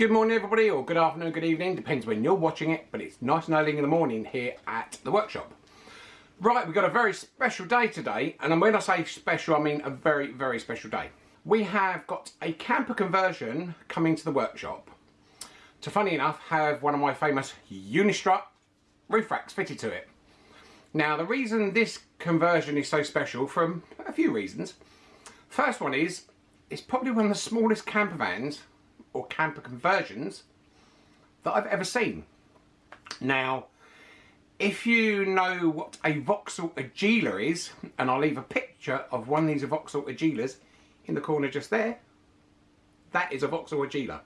Good morning everybody, or good afternoon, good evening, depends when you're watching it, but it's nice and early in the morning here at the workshop. Right, we've got a very special day today, and when I say special, I mean a very, very special day. We have got a camper conversion coming to the workshop to, funny enough, have one of my famous Unistrut roof racks fitted to it. Now, the reason this conversion is so special, from a few reasons. First one is, it's probably one of the smallest camper vans or camper conversions that I've ever seen. Now, if you know what a Vauxhall Agila is, and I'll leave a picture of one of these Vauxhall Agilas in the corner just there, that is a Vauxhall Agila.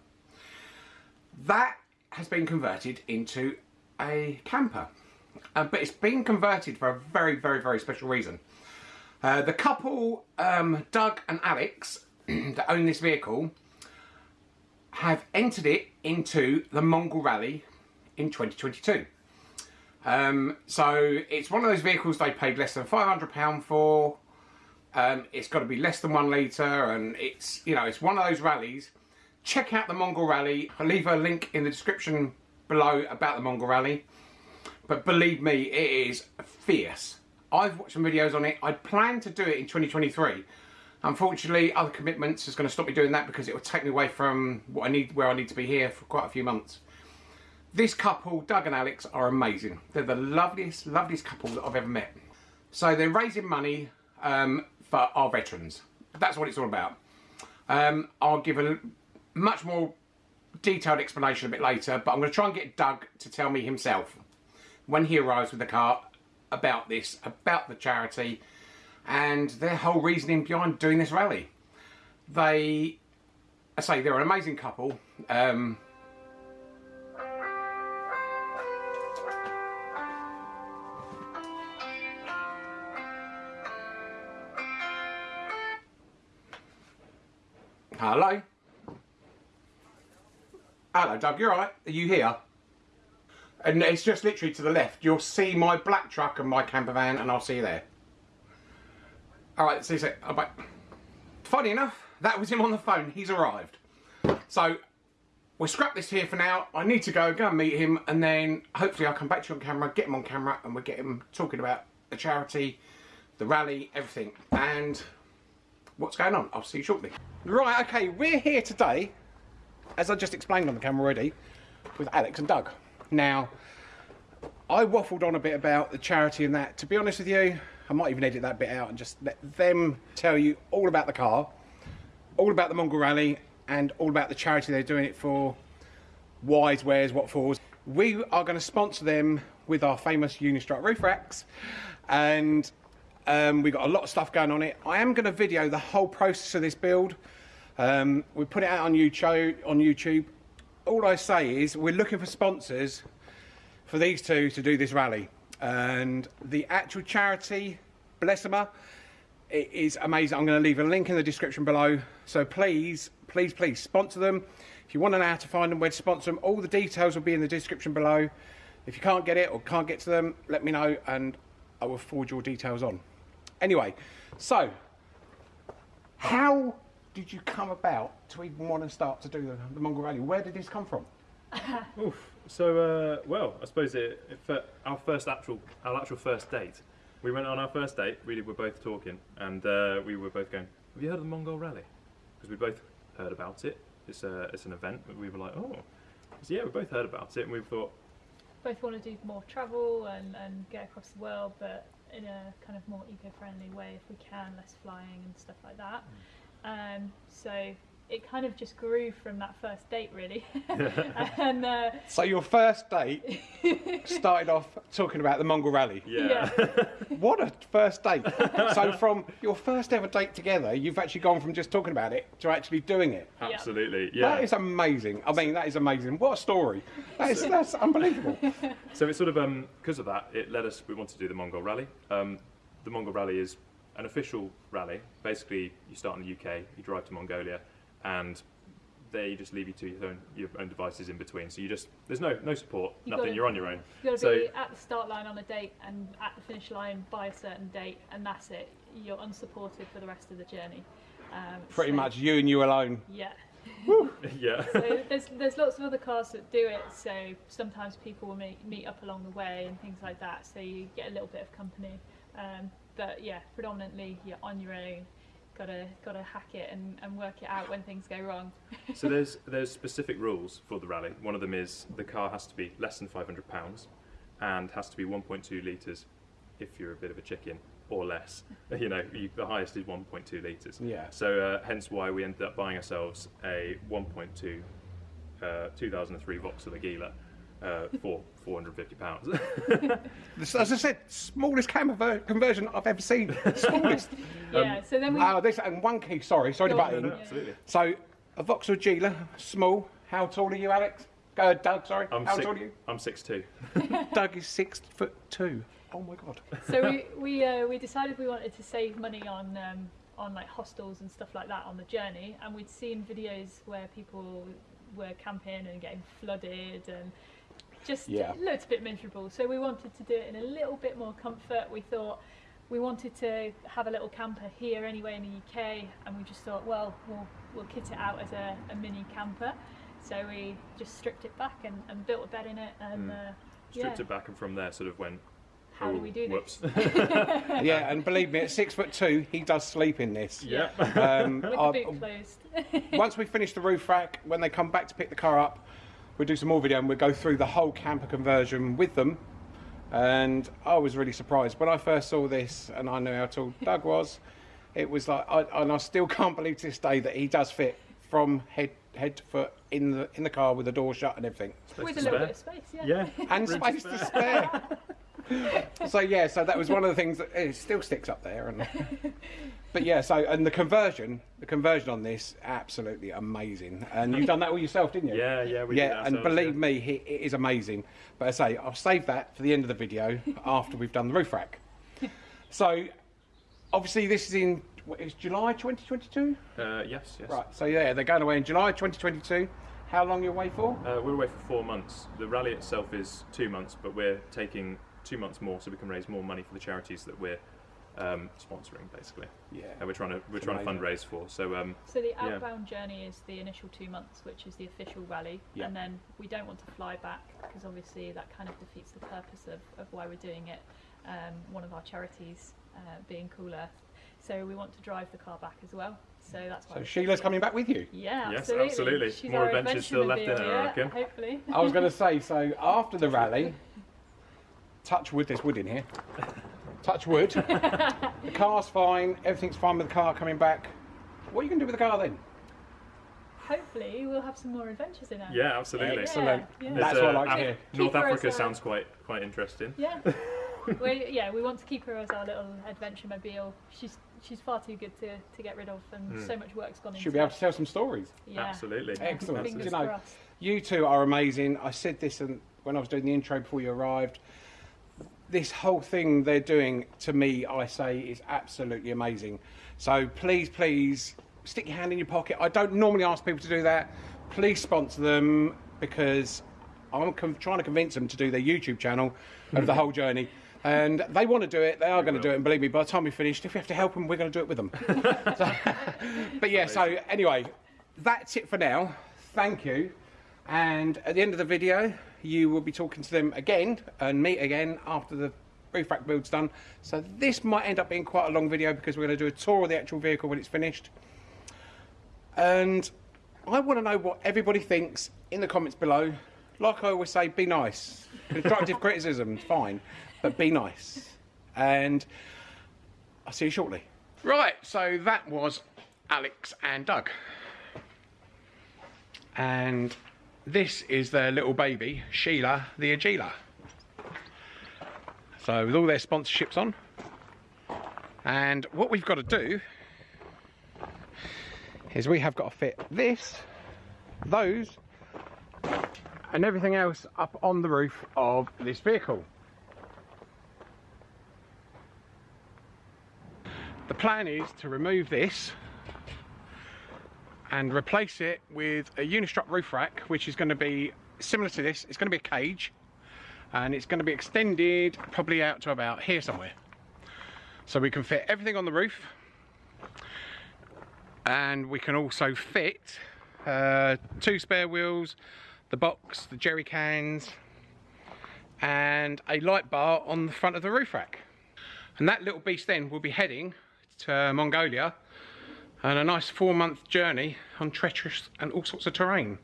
That has been converted into a camper. Uh, but it's been converted for a very, very, very special reason. Uh, the couple, um, Doug and Alex, that own this vehicle, have entered it into the Mongol Rally in 2022. Um, so it's one of those vehicles they paid less than £500 for. Um, it's got to be less than one litre and it's, you know, it's one of those rallies. Check out the Mongol Rally. I'll leave a link in the description below about the Mongol Rally. But believe me, it is fierce. I've watched some videos on it. I plan to do it in 2023 Unfortunately, other commitments is going to stop me doing that because it will take me away from what I need, where I need to be here for quite a few months. This couple, Doug and Alex, are amazing. They're the loveliest, loveliest couple that I've ever met. So they're raising money um, for our veterans. That's what it's all about. Um, I'll give a much more detailed explanation a bit later, but I'm going to try and get Doug to tell me himself when he arrives with the car about this, about the charity, and their whole reasoning behind doing this rally. They, I say, they're an amazing couple. Um, Hello? Hello, Doug, You're alright? Are you here? And it's just literally to the left. You'll see my black truck and my camper van and I'll see you there. Alright, see you soon. Oh, bye. Funny enough, that was him on the phone. He's arrived. So, we'll scrap this here for now. I need to go, go and meet him, and then hopefully I'll come back to you on camera, get him on camera, and we'll get him talking about the charity, the rally, everything, and what's going on. I'll see you shortly. Right, okay, we're here today, as I just explained on the camera already, with Alex and Doug. Now, I waffled on a bit about the charity and that. To be honest with you, I might even edit that bit out and just let them tell you all about the car, all about the Mongol Rally, and all about the charity they're doing it for, whys, wheres, what fors. We are going to sponsor them with our famous Unistrut roof racks, and um, we've got a lot of stuff going on it. I am going to video the whole process of this build. Um, we put it out on YouTube. On YouTube. All I say is we're looking for sponsors for these two to do this rally and the actual charity, bless them, it is amazing. I'm going to leave a link in the description below. So please, please, please sponsor them. If you want to know how to find them, where to sponsor them, all the details will be in the description below. If you can't get it or can't get to them, let me know and I will forward your details on. Anyway, so how did you come about to even want to start to do the, the Mongol Rally? Where did this come from? Oof. So, uh, well, I suppose it, it, our first actual, our actual first date. We went on our first date. We were both talking, and uh, we were both going. Have you heard of the Mongol Rally? Because we both heard about it. It's a, it's an event. We were like, oh, so, yeah, we both heard about it, and we thought. Both want to do more travel and, and get across the world, but in a kind of more eco-friendly way if we can, less flying and stuff like that. Mm. Um, so it kind of just grew from that first date really. And uh, so your first date started off talking about the mongol rally. Yeah, yeah. what a first date. So from your first ever date together you've actually gone from just talking about it to actually doing it. Absolutely yeah. That is amazing. I mean that is amazing. What a story. That is, that's unbelievable. So it's sort of um because of that it led us we wanted to do the mongol rally. Um the mongol rally is an official rally. Basically you start in the uk you drive to mongolia and they just leave you to your own your own devices in between. So you just there's no no support, you nothing. Gotta, you're on your own. You got to so, be at the start line on a date and at the finish line by a certain date, and that's it. You're unsupported for the rest of the journey. Um, Pretty so, much you and you alone. Yeah. yeah. so there's there's lots of other cars that do it. So sometimes people will meet meet up along the way and things like that. So you get a little bit of company. Um, but yeah, predominantly you're on your own. Gotta gotta hack it and, and work it out when things go wrong. so there's there's specific rules for the rally. One of them is the car has to be less than 500 pounds, and has to be 1.2 liters if you're a bit of a chicken, or less. You know, you, the highest is 1.2 liters. Yeah. So uh, hence why we ended up buying ourselves a 1.2 uh, 2003 Vauxhall Agila uh, for 450 pounds. As I said, smallest camera conversion I've ever seen. Smallest. Yeah. so then we oh, this and one key. Sorry, sorry to Go butt on. in. Yeah. Absolutely. So a Vauxhall Gila, small. How tall are you, Alex? Go, Doug. Sorry. I'm How six, tall are you? I'm 6'2". Doug is six foot two. Oh my god. so we we uh, we decided we wanted to save money on um, on like hostels and stuff like that on the journey, and we'd seen videos where people were camping and getting flooded and just Yeah. looked a bit miserable. So we wanted to do it in a little bit more comfort. We thought we wanted to have a little camper here anyway in the UK, and we just thought, well, we'll we'll kit it out as a, a mini camper. So we just stripped it back and, and built a bed in it, and uh, Stripped yeah. it back and from there sort of went, How do "Oh, we do whoops. this? Yeah, and believe me, at six foot two, he does sleep in this. yeah. Um, With the boot closed. once we finish the roof rack, when they come back to pick the car up, we'll do some more video and we'll go through the whole camper conversion with them. And I was really surprised when I first saw this and I knew how tall Doug was. It was like, I, and I still can't believe to this day that he does fit from head head to foot in the in the car with the door shut and everything, With a little bit of space, yeah. Yeah. and Room space to spare. so yeah, so that was one of the things that eh, it still sticks up there. And but yeah, so and the conversion, the conversion on this, absolutely amazing. And you've done that all yourself, didn't you? Yeah, yeah, we did yeah, and believe yeah. me, he, it is amazing. But I say I'll save that for the end of the video after we've done the roof rack. So obviously this is in what, it's July 2022. Uh, yes, yes. Right. So yeah, they're going away in July 2022. How long are you away for? Uh, we're away for four months. The rally itself is two months, but we're taking two months more so we can raise more money for the charities that we're um, sponsoring, basically. Yeah. And we're trying to we're It's trying to fundraise for. So um, So the Yeah. outbound journey is the initial two months, which is the official rally, Yeah. and then we don't want to fly back because obviously that kind of defeats the purpose of, of why we're doing it. Um, one of our charities uh, being Cool Earth, so we want to drive the car back as well. So that's why. So Sheila's coming back with you. Yeah, Yes, absolutely. absolutely. She's More our adventures still left in adventure her, I reckon. Hopefully. I was going to say, so after the rally, touch wood, there's wood in here. Touch wood. the car's fine, everything's fine with the car coming back. What are you going to do with the car then? Hopefully, we'll have some more adventures in it. yeah, absolutely. Excellent. Yeah, yeah. That's There's, what I uh, like to hear. North Africa sounds quite quite interesting. Yeah. we, yeah, we want to keep her as our little adventure mobile. She's she's far too good to, to get rid of, and Hmm. so much work's gone into She'll be able it. to tell some stories. Yeah. Absolutely. Excellent. Fingers You know, crossed. You two are amazing. I said this and when I was doing the intro before you arrived. This whole thing they're doing to me, I say, is absolutely amazing. So please, please stick your hand in your pocket. I don't normally ask people to do that. Please sponsor them because I'm com- trying to convince them to do their YouTube channel of the whole journey. And they want to do it. They are going to do it. And believe me, by the time we finished, if we have to help them, we're going to do it with them. So- but yeah, so anyway, that's it for now. Thank you. And at the end of the video, you will be talking to them again and meet again after the roof rack build's done. So this might end up being quite a long video because we're going to do a tour of the actual vehicle when it's finished. And I want to know what everybody thinks in the comments below. Like I always say, be nice. Constructive criticism, fine, but be nice. And I'll see you shortly. Right, so that was Alex and Doug. And this is their little baby, Sheila the Agila. So with all their sponsorships on. And what we've got to do is we have got to fit this, those, and everything else up on the roof of this vehicle. The plan is to remove this and replace it with a Unistrut roof rack, which is going to be similar to this. It's going to be a cage, and it's going to be extended probably out to about here somewhere. So we can fit everything on the roof, and we can also fit uh, two spare wheels, the box, the jerry cans, and a light bar on the front of the roof rack. And that little beast then will be heading to uh, Mongolia and a nice four month journey on treacherous and all sorts of terrain.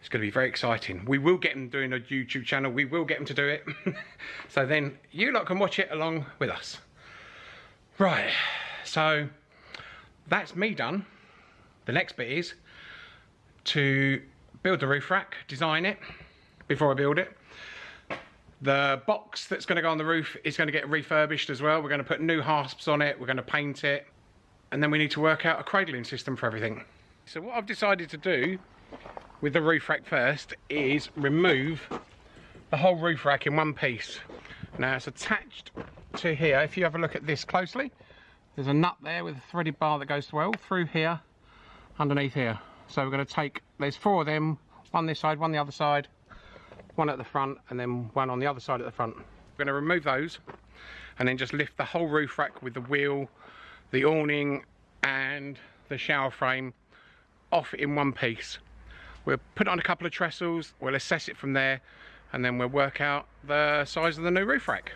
It's going to be very exciting. We will get him doing a YouTube channel. We will get him to do it. so then you lot can watch it along with us. Right, so that's me done. The next bit is to build the roof rack, design it before I build it. The box that's going to go on the roof is going to get refurbished as well. We're going to put new hasps on it, we're going to paint it, and then we need to work out a cradling system for everything. So what I've decided to do with the roof rack first is remove the whole roof rack in one piece. Now it's attached to here, if you have a look at this closely, there's a nut there with a threaded bar that goes well through here, underneath here. So we're going to take, there's four of them, one this side, one the other side, one at the front, and then one on the other side at the front. We're going to remove those, and then just lift the whole roof rack with the wheel, the awning, and the shower frame off in one piece. We'll put on a couple of trestles, we'll assess it from there, and then we'll work out the size of the new roof rack.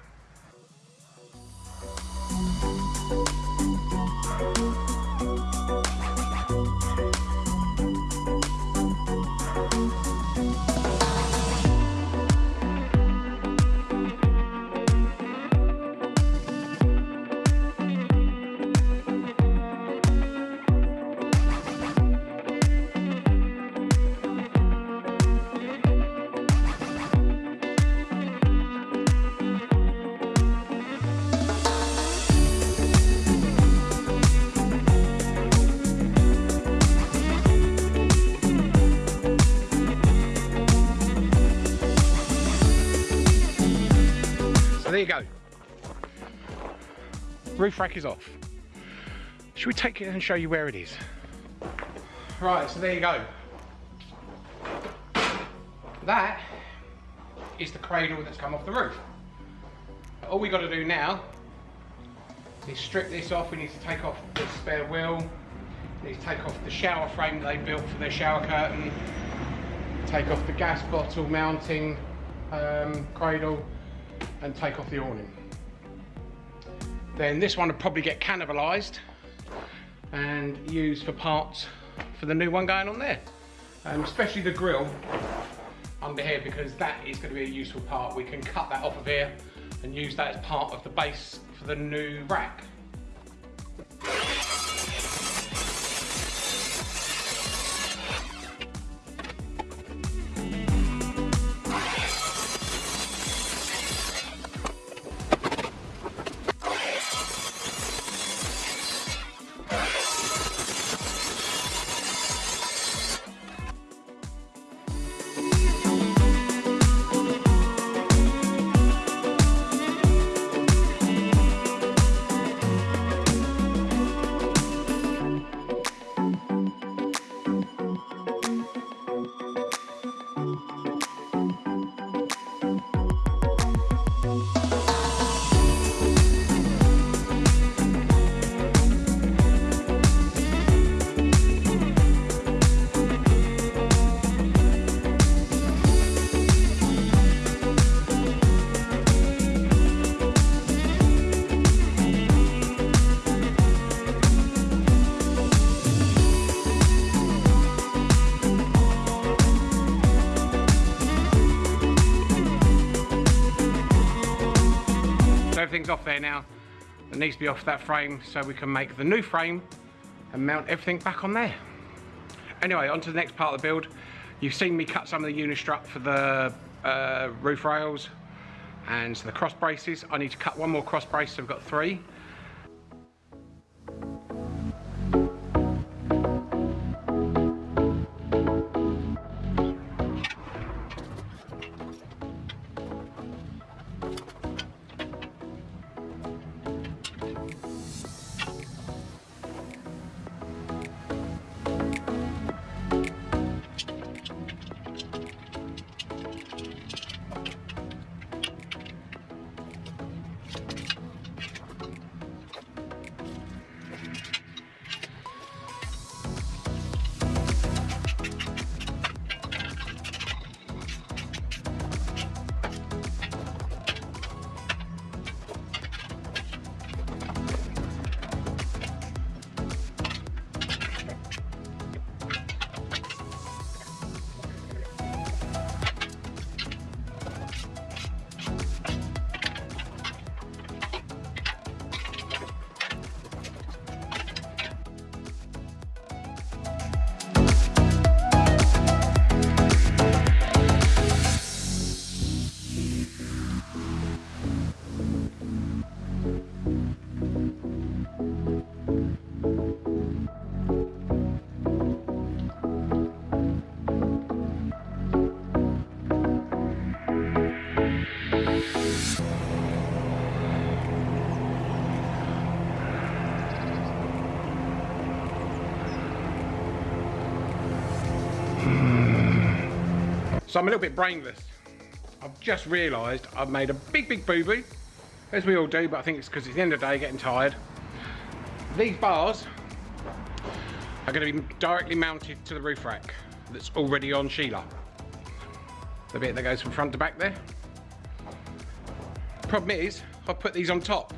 Roof rack is off. Should we take it and show you where it is? Right, so there you go. That is the cradle that's come off the roof. All we got to do now is strip this off. We need to take off the spare wheel. We need to take off the shower frame that they built for their shower curtain. Take off the gas bottle mounting um, cradle and take off the awning. Then this one will probably get cannibalised and used for parts for the new one going on there. Um, especially the grill under here because that is going to be a useful part. We can cut that off of here and use that as part of the base for the new rack. There now. It needs to be off that frame so we can make the new frame and mount everything back on there. Anyway, on to the next part of the build. You've seen me cut some of the unistrut for the uh, roof rails and the cross braces. I need to cut one more cross brace, so I've got three. So I'm a little bit brainless. I've just realised I've made a big, big boo-boo, as we all do, but I think it's because it's the end of the day, getting tired. These bars are going to be directly mounted to the roof rack that's already on Sheila. The bit that goes from front to back there. Problem is, I've put these on top.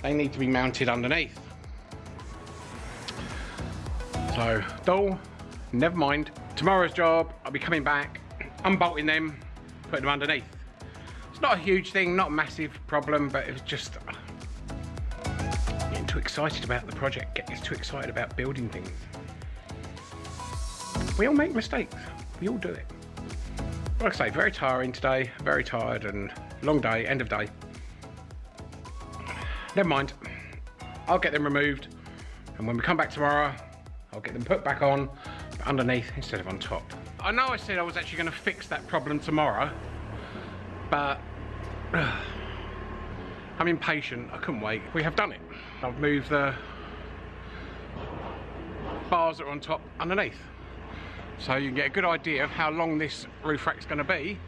They need to be mounted underneath. So, dull, never mind. Tomorrow's job, I'll be coming back, unbolting them, putting them underneath. It's not a huge thing, not a massive problem, but it's just uh, getting too excited about the project, getting too excited about building things. We all make mistakes, we all do it. Like I say, very tiring today, very tired and long day, end of day. Never mind, I'll get them removed and when we come back tomorrow, I'll get them put back on underneath instead of on top. I know I said I was actually going to fix that problem tomorrow, but uh, I'm impatient. I couldn't wait. We have done it. I've moved the bars that are on top underneath. So you can get a good idea of how long this roof rack's going to be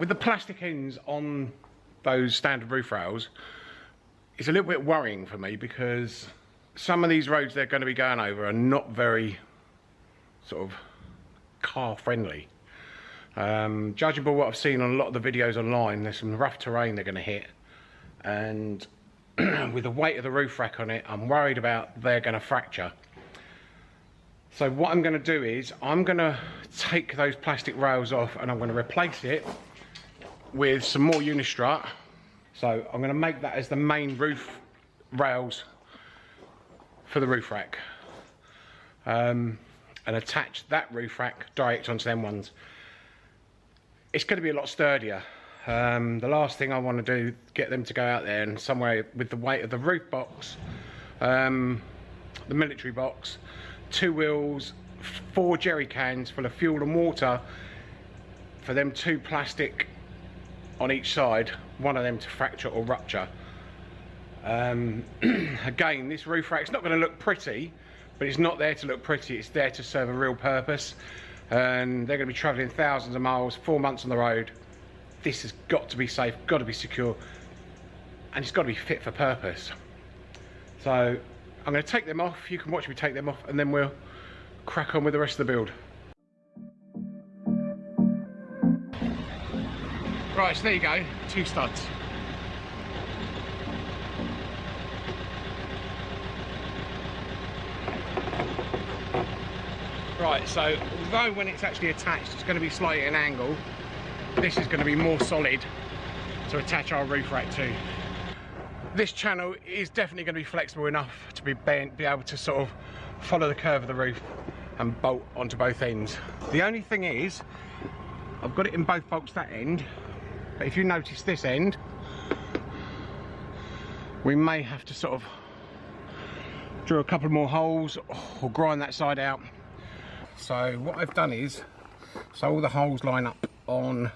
with the plastic ends on those standard roof rails, it's a little bit worrying for me because some of these roads they're going to be going over are not very sort of car friendly. Um, judging by what I've seen on a lot of the videos online, there's some rough terrain they're going to hit and with the weight of the roof rack on it, I'm worried about they're going to fracture. So what I'm going to do is I'm going to take those plastic rails off and I'm going to replace it with some more Unistrut. So I'm going to make that as the main roof rails for the roof rack. Um, and attach that roof rack direct onto them ones. It's going to be a lot sturdier. Um, the last thing I want to do, get them to go out there and somewhere with the weight of the roof box, um, the military box, two wheels, four jerry cans full of fuel and water for them two plastic on each side, one of them to fracture or rupture. Um, again, this roof rack's not going to look pretty, but it's not there to look pretty, it's there to serve a real purpose. And they're going to be travelling thousands of miles, four months on the road. This has got to be safe, got to be secure, and it's got to be fit for purpose. So I'm going to take them off, you can watch me take them off, and then we'll crack on with the rest of the build. Right, so there you go, two studs. Right, so although when it's actually attached it's going to be slightly at an angle, this is going to be more solid to attach our roof rack to. This channel is definitely going to be flexible enough to be, bent, be able to sort of follow the curve of the roof and bolt onto both ends. The only thing is, I've got it in both bolts that end, but if you notice this end, we may have to sort of drill a couple more holes or grind that side out. So what I've done is, so all the holes line up on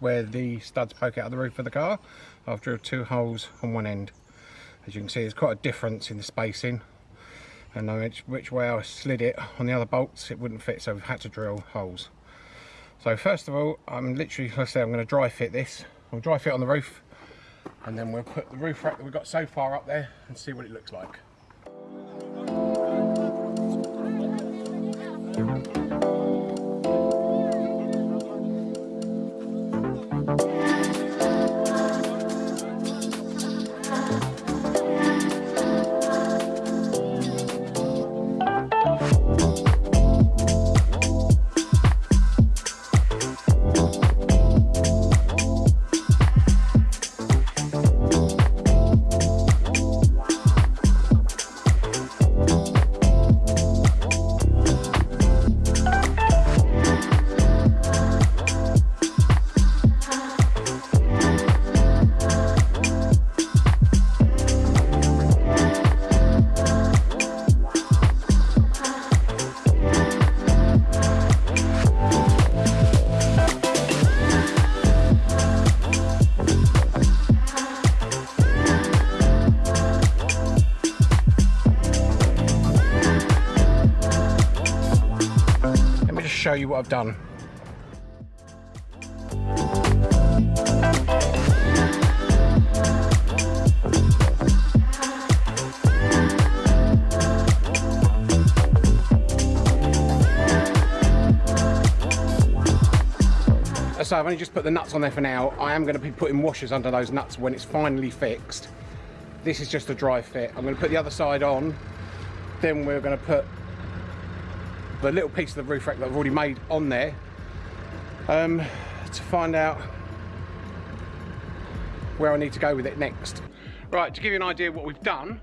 where the studs poke out of the roof of the car. I've drilled two holes on one end. As you can see, there's quite a difference in the spacing. And which, which way I slid it on the other bolts, it wouldn't fit, so we've had to drill holes. So first of all, I'm literally, let's say I'm going to dry fit this. We'll dry fit on the roof and then we'll put the roof rack that we've got so far up there and see what it looks like. Show you what I've done. Uh, so I've only just put the nuts on there for now. I am going to be putting washers under those nuts when it's finally fixed. This is just a dry fit. I'm going to put the other side on. Then we're going to put the little piece of the roof rack that I've already made on there um, to find out where I need to go with it next. Right, to give you an idea of what we've done,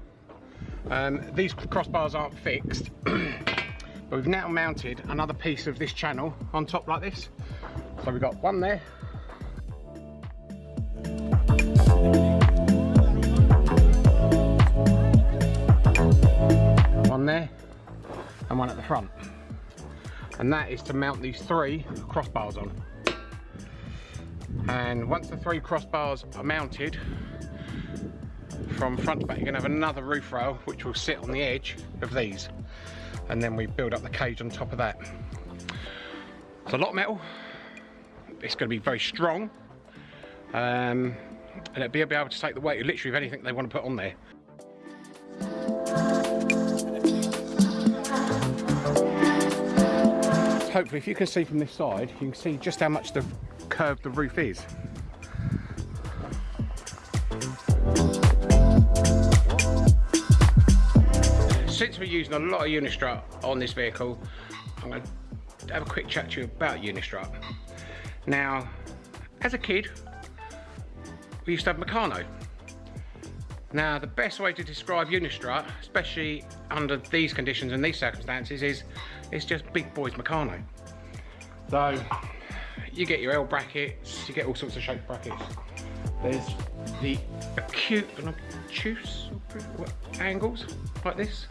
um, these crossbars aren't fixed, but we've now mounted another piece of this channel on top like this. So we've got one there. One there and one at the front. And that is to mount these three crossbars on. And once the three crossbars are mounted, from front to back, you're gonna have another roof rail which will sit on the edge of these. And then we build up the cage on top of that. It's a lot of metal, it's going to be very strong um, and it'll be able to take the weight of literally of anything they want to put on there. Hopefully if you can see from this side you can see just how much the curved the roof is. Since we're using a lot of Unistrut on this vehicle I'm going to have a quick chat to you about Unistrut. Now, as a kid, we used to have Meccano. Now, the best way to describe Unistrut, especially under these conditions and these circumstances, is it's just big boys Meccano. So, you get your L brackets, you get all sorts of shaped brackets. There's the acute and obtuse angles, like this.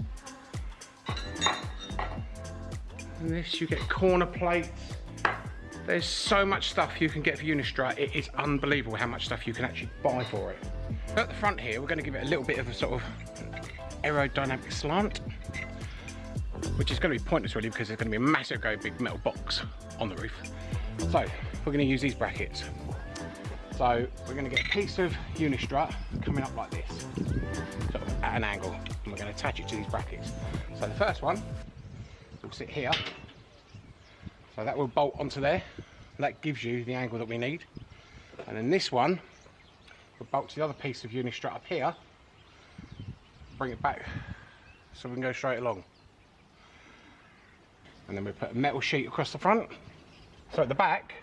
And this, you get corner plates, there's so much stuff you can get for Unistrut. It is unbelievable how much stuff you can actually buy for it. At the front here, we're going to give it a little bit of a sort of aerodynamic slant, which is going to be pointless really because there's going to be a massive, big metal box on the roof. So we're going to use these brackets. So we're going to get a piece of Unistrut coming up like this, sort of at an angle, and we're going to attach it to these brackets. So the first one will sit here so that will bolt onto there. That gives you the angle that we need. And then this one will bolt to the other piece of Unistrut up here. Bring it back so we can go straight along. And then we put a metal sheet across the front. So at the back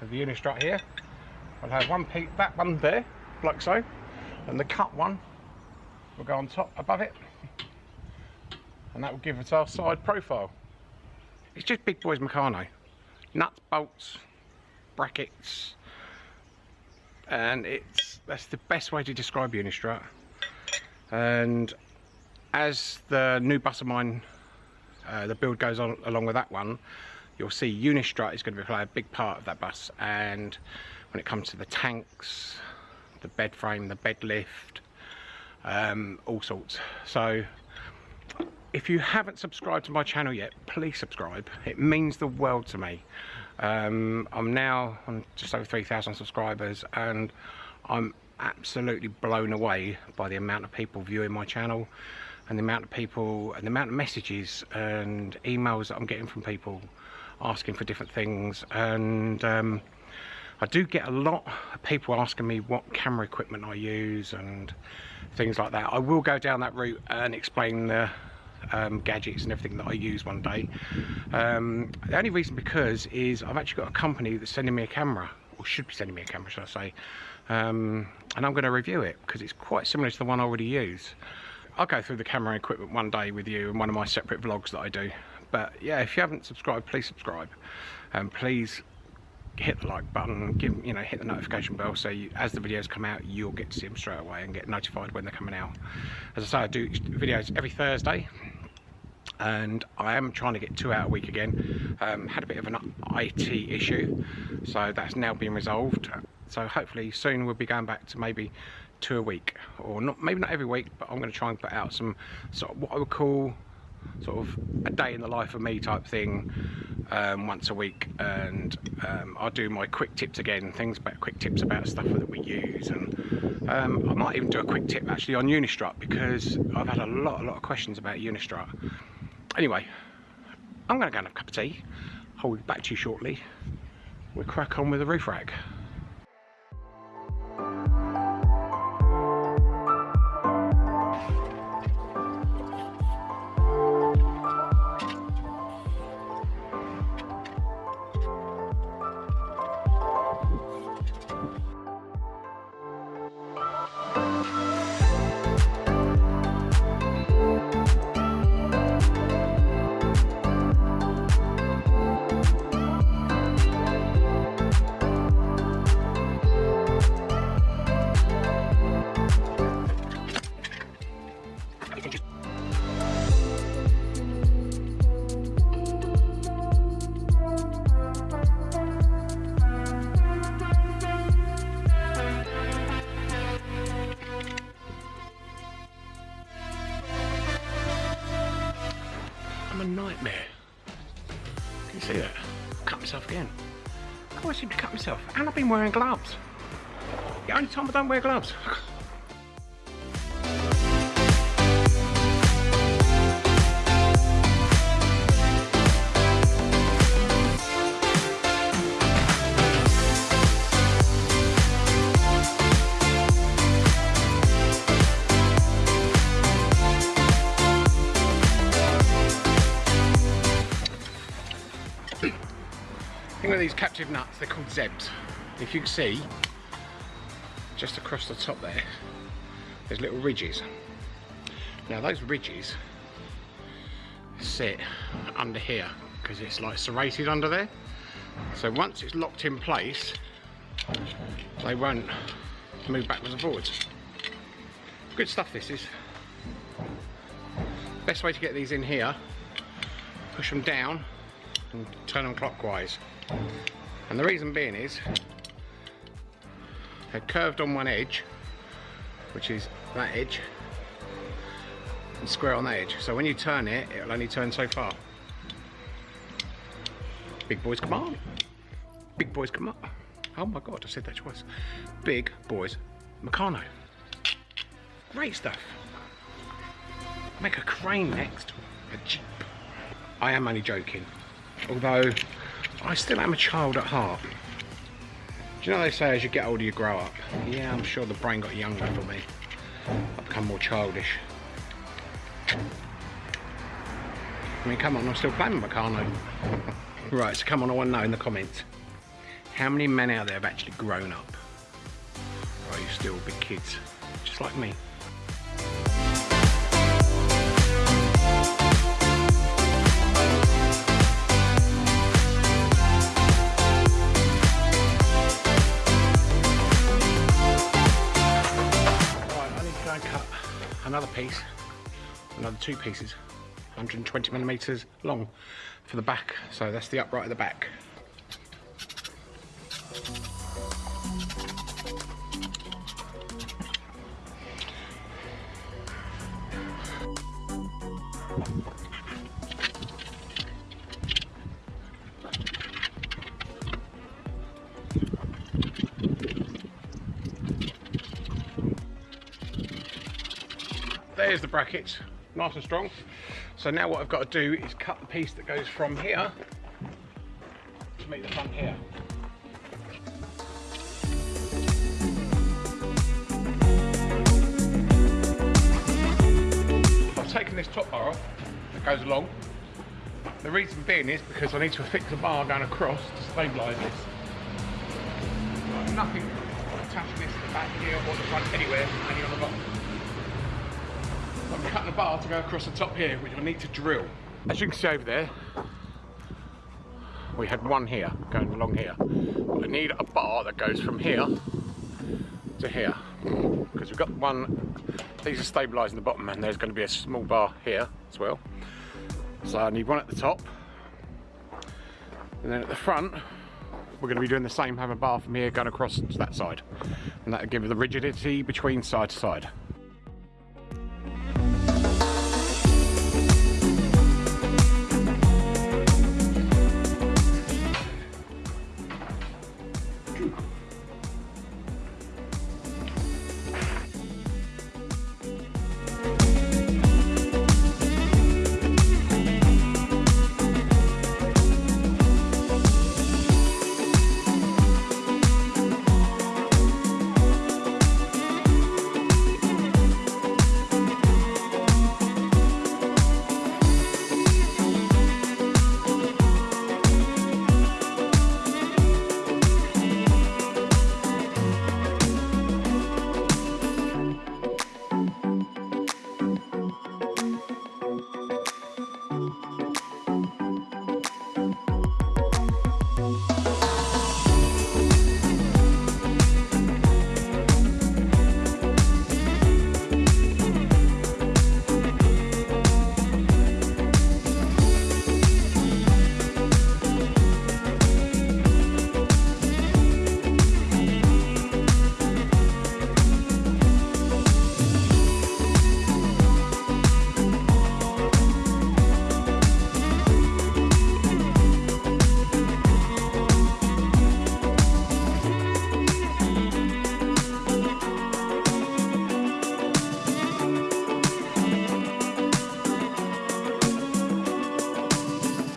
of the Unistrut here, I'll have one piece, that one there, like so, and the cut one will go on top above it, and that will give us our side profile. It's just big boys Meccano. Nuts, bolts, brackets, and it's that's the best way to describe Unistrut. And as the new bus of mine, uh, the build goes on along with that one, you'll see Unistrut is going to play a big part of that bus. And when it comes to the tanks, the bed frame, the bed lift, um, all sorts. So if you haven't subscribed to my channel yet please subscribe it means the world to me um, I'm now on just over 3,000 subscribers and I'm absolutely blown away by the amount of people viewing my channel and the amount of people and the amount of messages and emails that I'm getting from people asking for different things and um, I do get a lot of people asking me what camera equipment I use and things like that. I will go down that route and explain the um, gadgets and everything that I use one day. Um, the only reason because is I've actually got a company that's sending me a camera, or should be sending me a camera, should I say, um, and I'm going to review it because it's quite similar to the one I already use. I'll go through the camera equipment one day with you in one of my separate vlogs that I do. But yeah, if you haven't subscribed, please subscribe. And please hit the like button, give you know, hit the notification bell so you, as the videos come out, you'll get to see them straight away and get notified when they're coming out. As I say, I do videos every Thursday and I am trying to get two out a week again. Um, had a bit of an IT issue, so that's now been resolved. So hopefully soon we'll be going back to maybe two a week, or not maybe not every week, but I'm going to try and put out some sort of what I would call sort of a day in the life of me type thing um, once a week. And um, I'll do my quick tips again things about quick tips about stuff that we use. And um, I might even do a quick tip actually on Unistrut because I've had a lot a lot of questions about Unistrut. Anyway I'm gonna go and have a cup of tea. I'll be back to you shortly we'll crack on with the roof rack wear gloves. these captive nuts, they're called zebs. If you can see, just across the top there, there's little ridges. Now those ridges sit under here because it's like serrated under there. So once it's locked in place, they won't move backwards and forwards. Good stuff this is. Best way to get these in here, push them down and turn them clockwise. And the reason being is they're curved on one edge, which is that edge, and square on that edge. So when you turn it, it'll only turn so far. Big boys come on. Big boys come up. Oh my god, I said that twice. Big boys Meccano. Great stuff. Make a crane next. A jeep. I am only joking. Although I still am a child at heart. Do you know they say as you get older you grow up? Yeah, I'm sure the brain got younger for me. I've become more childish. I mean, come on, I'm still playing Meccano. right, so come on, I want to know in the comments. How many men out there have actually grown up? Or are you still big kids? Just like me. Piece, another two pieces, 120 millimeters long for the back. So that's the upright at the back. There's the brackets, nice and strong. So now what I've got to do is cut the piece that goes from here to meet the front here. I've taken this top bar off that goes along. The reason being is because I need to fix the bar going across to stabilise this. Nothing attaching this to the back here or the front anywhere, Cutting a bar to go across the top here, which I need to drill. As you can see over there, we had one here, going along here. But I need a bar that goes from here to here. Because we've got one, these are stabilising the bottom and there's going to be a small bar here as well. So I need one at the top. And then at the front, we're going to be doing the same, have a bar from here going across to that side. And that'll give the rigidity between side to side.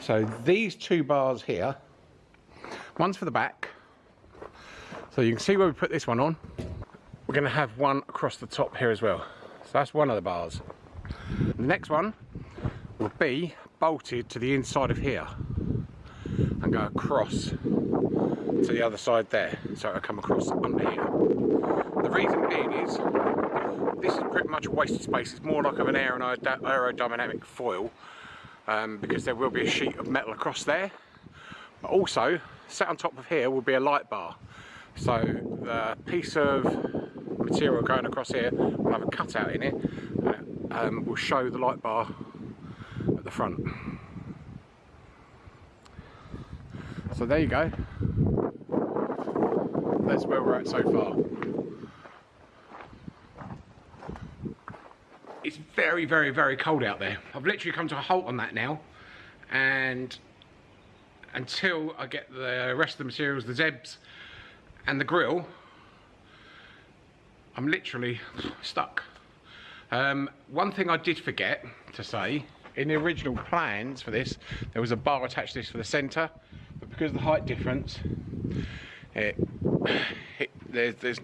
So these two bars here, one's for the back. So you can see where we put this one on. We're gonna have one across the top here as well. So that's one of the bars. The next one will be bolted to the inside of here and go across to the other side there. So it'll come across under here. The reason being is this is pretty much wasted space. It's more like of an aerodynamic foil um, because there will be a sheet of metal across there. But also, sat on top of here will be a light bar. So the piece of material going across here will have a cutout in it and it um, will show the light bar at the front. So there you go. That's where we're at so far. It's very, very, very cold out there. I've literally come to a halt on that now. And until I get the rest of the materials, the zebs and the grill, I'm literally stuck. Um, one thing I did forget to say, in the original plans for this, there was a bar attached to this for the centre, but because of the height difference, it, it, there's, there's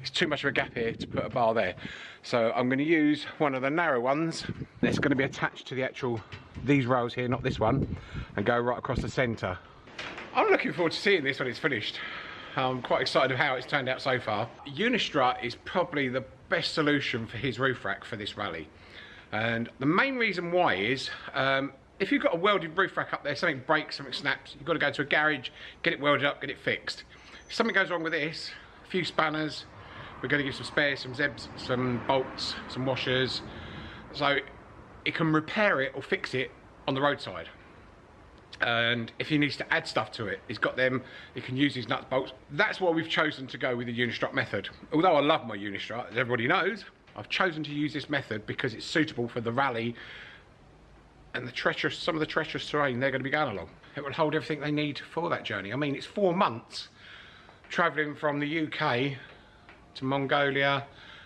it's too much of a gap here to put a bar there. So I'm going to use one of the narrow ones that's going to be attached to the actual, these rails here, not this one, and go right across the centre. I'm looking forward to seeing this when it's finished. I'm quite excited of how it's turned out so far. Unistrut is probably the best solution for his roof rack for this rally. And the main reason why is, um, if you've got a welded roof rack up there, something breaks, something snaps, you've got to go to a garage, get it welded up, get it fixed. If something goes wrong with this, a few spanners, we're going to give some spares, some zebs, some bolts, some washers. So it can repair it or fix it on the roadside. And if he needs to add stuff to it, he's got them, he can use his nuts bolts. That's why we've chosen to go with the Unistrut method. Although I love my Unistrut, as everybody knows, I've chosen to use this method because it's suitable for the rally and the treacherous, some of the treacherous terrain they're going to be going along. It will hold everything they need for that journey. I mean, it's four months travelling from the UK to Mongolia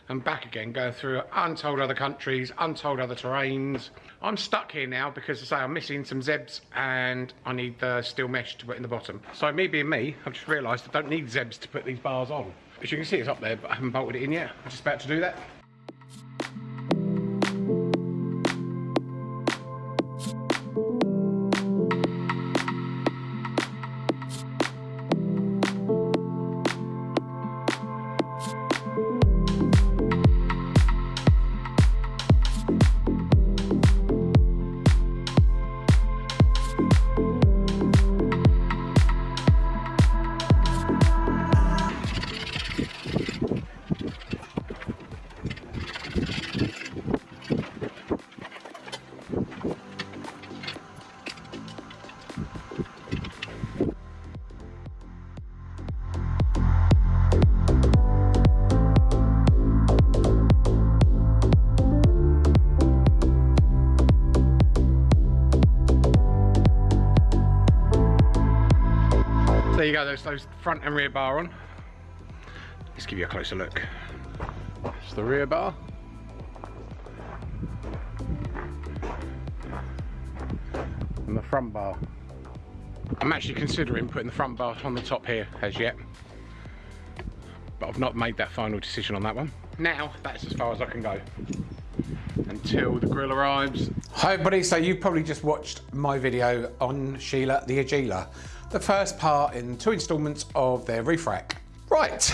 and back again, going through untold other countries, untold other terrains. I'm stuck here now because I say I'm missing some zebs and I need the steel mesh to put in the bottom. So me being me, I've just realised I don't need zebs to put these bars on. As you can see, it's up there, but I haven't bolted it in yet. I'm just about to do that. Front and rear bar on. Let's give you a closer look. It's the rear bar. And the front bar. I'm actually considering putting the front bar on the top here as yet. But I've not made that final decision on that one. Now, that's as far as I can go. Until the grill arrives. Hi everybody, so you've probably just watched my video on Sheila the Agila the first part in two installments of their roof rack. Right,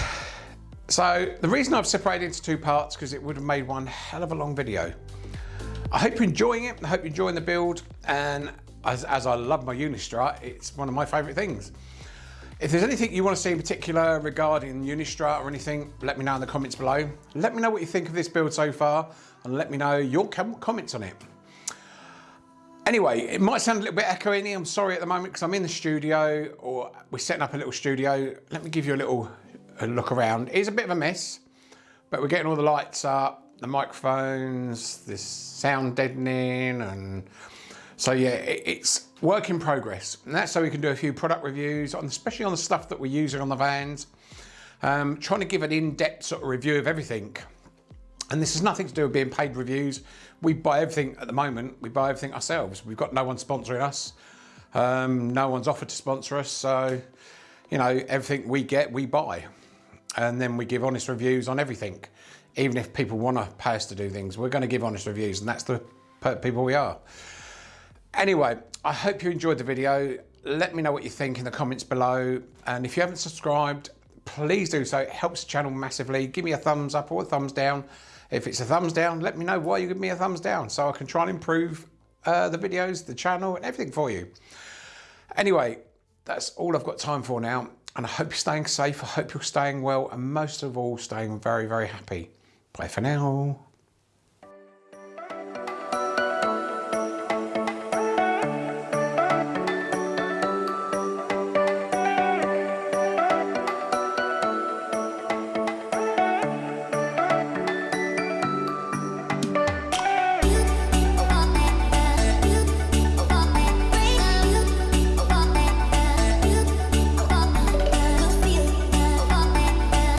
so the reason I've separated into two parts because it would have made one hell of a long video. I hope you're enjoying it, I hope you're enjoying the build and as, as I love my Unistrut, it's one of my favourite things. If there's anything you want to see in particular regarding Unistrut or anything, let me know in the comments below. Let me know what you think of this build so far and let me know your comments on it. Anyway, it might sound a little bit echoey. I'm sorry at the moment because I'm in the studio or we're setting up a little studio. Let me give you a little a look around. It is a bit of a mess, but we're getting all the lights up, the microphones, this sound deadening, and so yeah, it, it's work in progress. And that's so we can do a few product reviews, on, especially on the stuff that we're using on the vans. Um, trying to give an in-depth sort of review of everything. And this has nothing to do with being paid reviews. We buy everything at the moment, we buy everything ourselves. We've got no one sponsoring us. Um, no one's offered to sponsor us, so you know everything we get, we buy, and then we give honest reviews on everything. Even if people want to pay us to do things, we're going to give honest reviews, and that's the people we are. Anyway, I hope you enjoyed the video. Let me know what you think in the comments below, and if you haven't subscribed, please do so. It helps the channel massively. Give me a thumbs up or a thumbs down. If it's a thumbs down, let me know why you give me a thumbs down so I can try and improve uh, the videos, the channel, and everything for you. Anyway, that's all I've got time for now. And I hope you're staying safe. I hope you're staying well. And most of all, staying very, very happy. Bye for now.